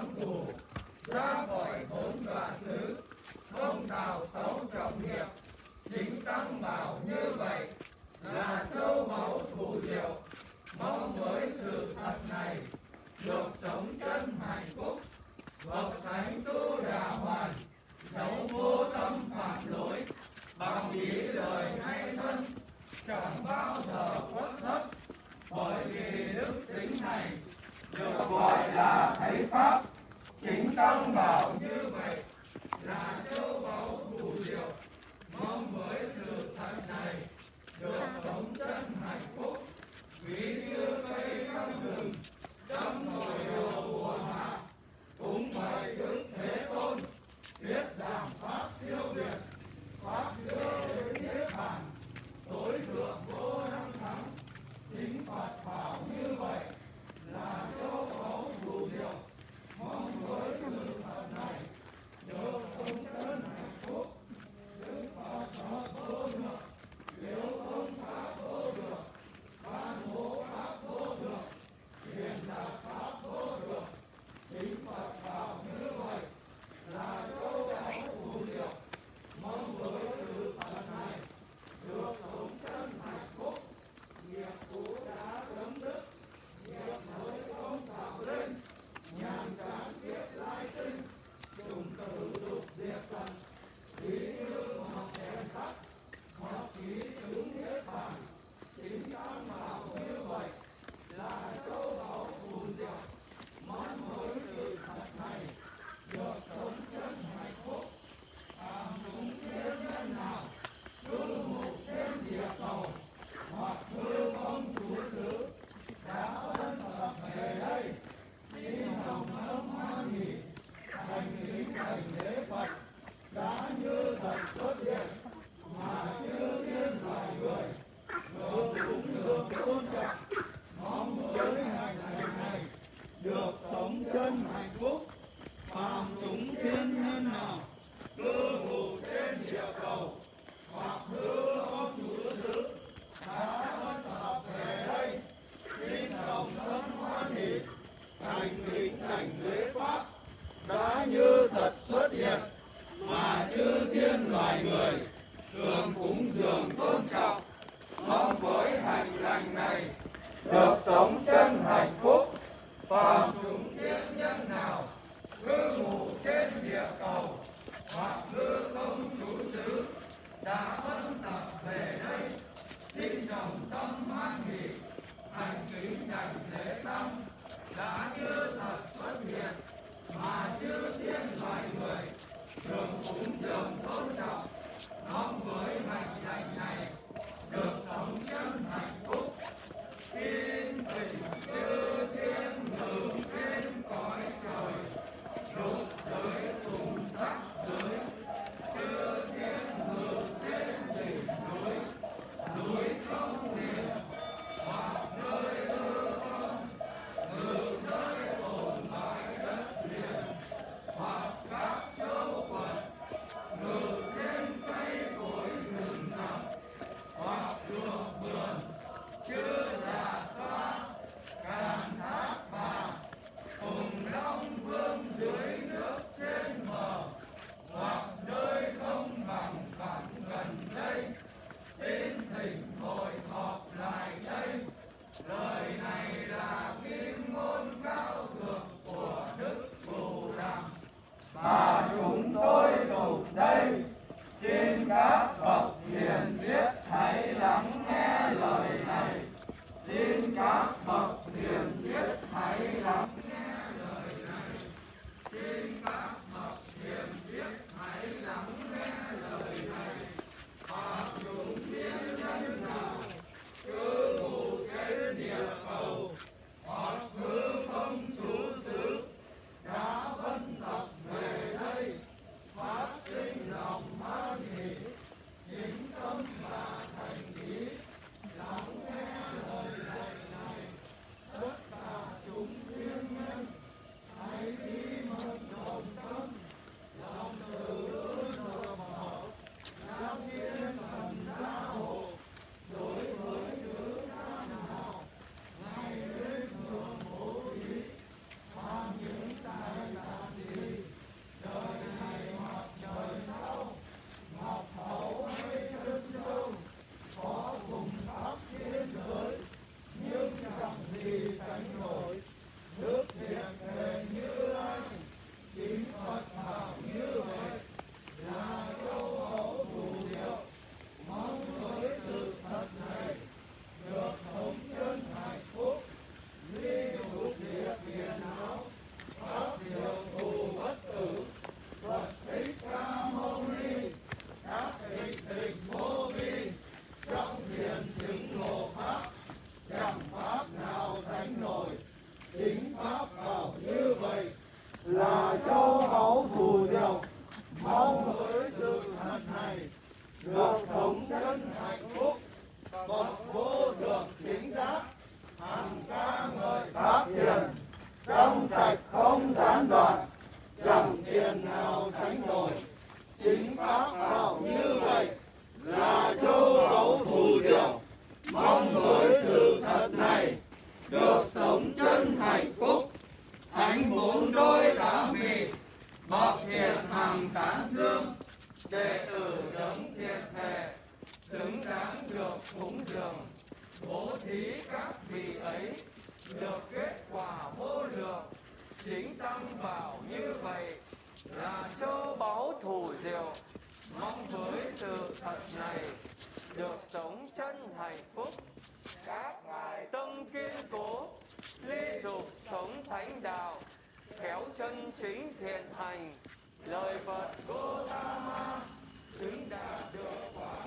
Santo, Santo. mong với sự thật này, được sống chân hạnh phúc, các ngài tâm kiên cố ly dục sống thánh đạo khéo chân chính thiện hành. Lời phật gotama chứng đạt được quả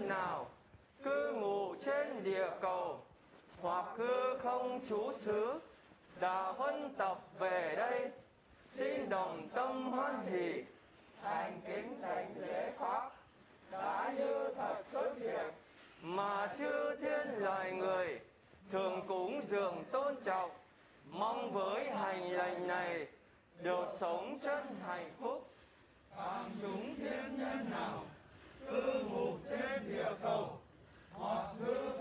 nào? Cư ngụ trên địa cầu. Hoặc cư không chú xứ. Đã huân tập về đây. Xin đồng tâm hoan hỷ. Thành kính thành lễ pháp. Đã như thật xuất hiện. Mà chư thiên loài người thường cúng dường tôn trọng. Mong với hành lành này được sống chân hạnh phúc. Phàm chúng thiên nhân nào? tư mục trên địa cầu. Mọi thứ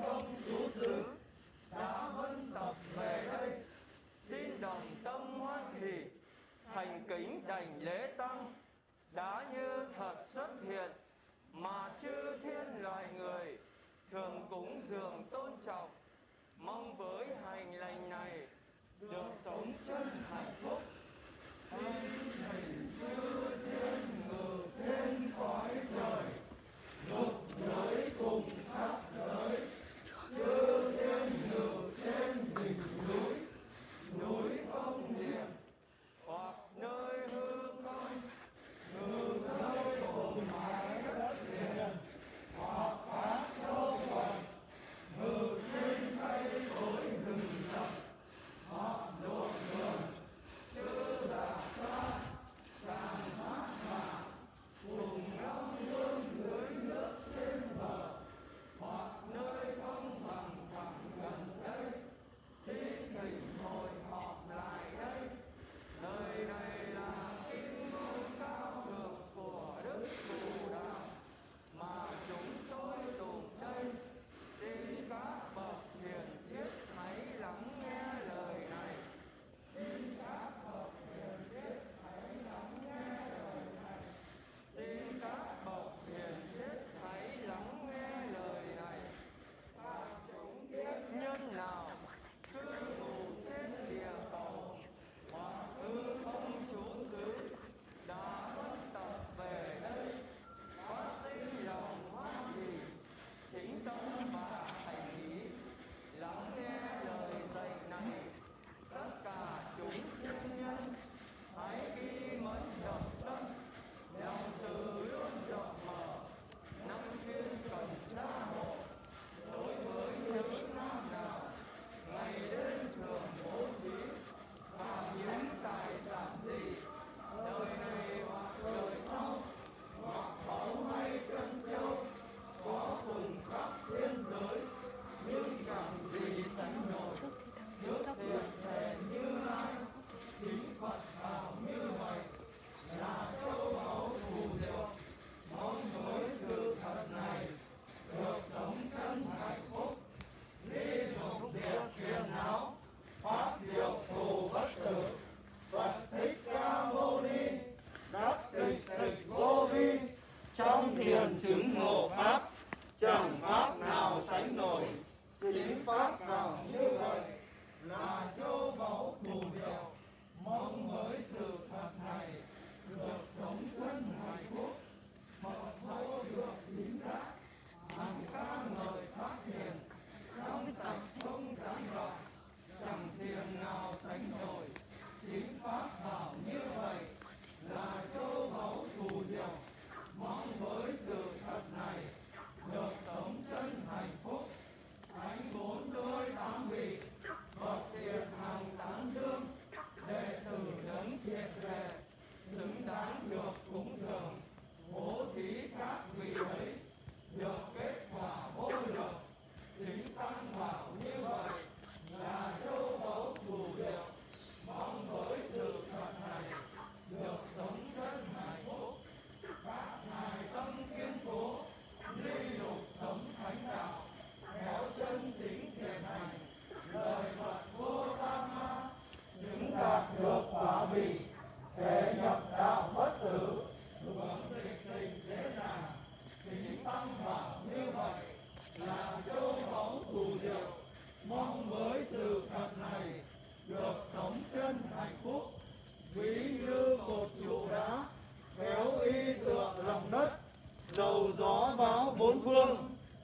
bốn phương,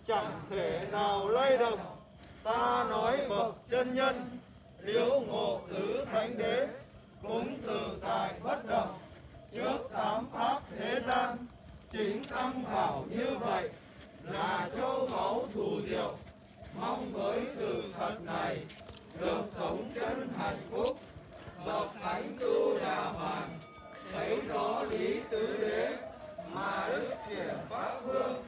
chẳng thể nào lay động. Ta nói bậc chân nhân, liễu ngộ tứ thánh đế cũng từ tại bất động. Trước tám pháp thế gian, chính tăng bảo như vậy, là châu báu thù diệu. Mong với sự thật này, được sống chân hạnh phúc. Bậc thánh tu đà hoàn thấy rõ lý tứ đế mà đức triển pháp vương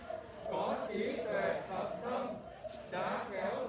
có trí tuệ thập tâm đã kéo